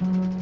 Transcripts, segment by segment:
thank mm -hmm. you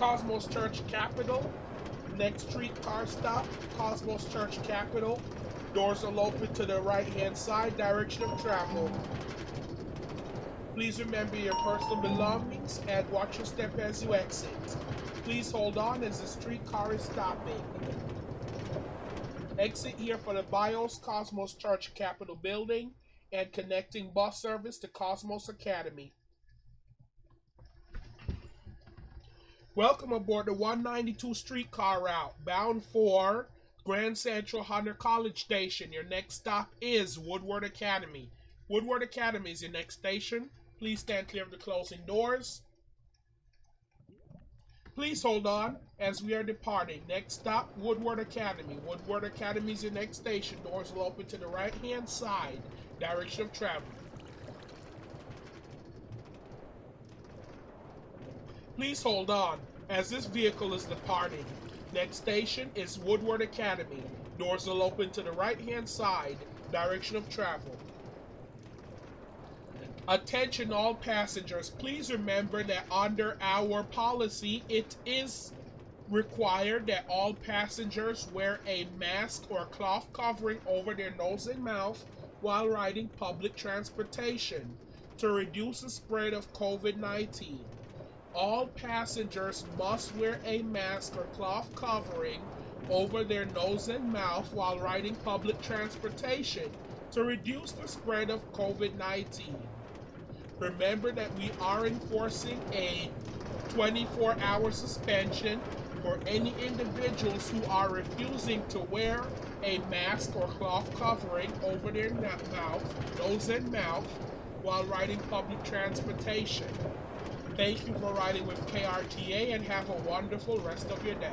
Cosmos Church Capital. Next streetcar stop, Cosmos Church Capital. Doors will open to the right hand side, direction of travel. Please remember your personal belongings and watch your step as you exit. Please hold on as the streetcar is stopping. Exit here for the BIOS Cosmos Church Capital building and connecting bus service to Cosmos Academy. Welcome aboard the 192 streetcar route bound for Grand Central Hunter College Station. Your next stop is Woodward Academy. Woodward Academy is your next station. Please stand clear of the closing doors. Please hold on as we are departing. Next stop, Woodward Academy. Woodward Academy is your next station. Doors will open to the right hand side, direction of travel. Please hold on as this vehicle is departing. Next station is Woodward Academy. Doors will open to the right hand side, direction of travel. Attention all passengers, please remember that under our policy, it is required that all passengers wear a mask or cloth covering over their nose and mouth while riding public transportation to reduce the spread of COVID-19. All passengers must wear a mask or cloth covering over their nose and mouth while riding public transportation to reduce the spread of COVID-19. Remember that we are enforcing a 24 hour suspension for any individuals who are refusing to wear a mask or cloth covering over their mouth, nose and mouth while riding public transportation. Thank you for riding with KRTA and have a wonderful rest of your day.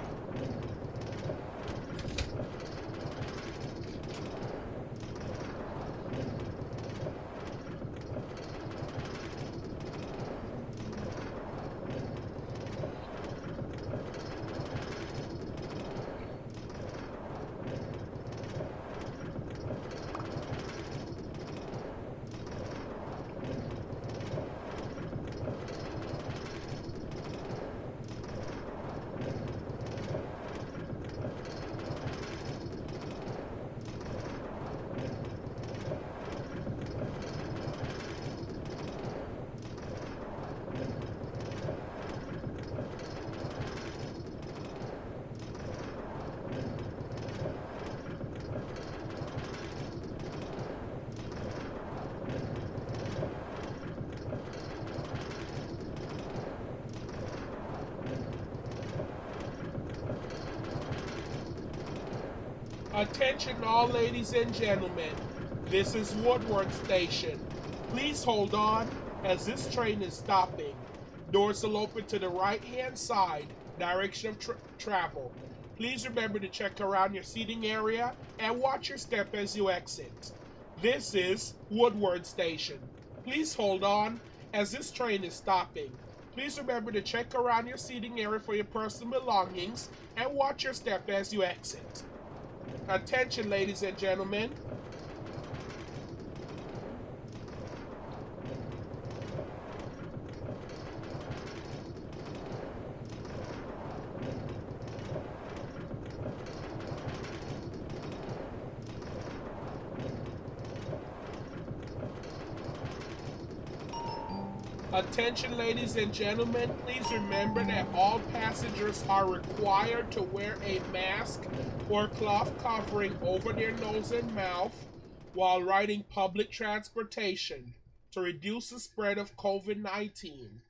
Attention all ladies and gentlemen, this is Woodward Station. Please hold on as this train is stopping. Doors will open to the right hand side, direction of tra travel. Please remember to check around your seating area and watch your step as you exit. This is Woodward Station. Please hold on as this train is stopping. Please remember to check around your seating area for your personal belongings and watch your step as you exit. Attention, ladies and gentlemen. Attention ladies and gentlemen, please remember that all passengers are required to wear a mask or cloth covering over their nose and mouth while riding public transportation to reduce the spread of COVID-19.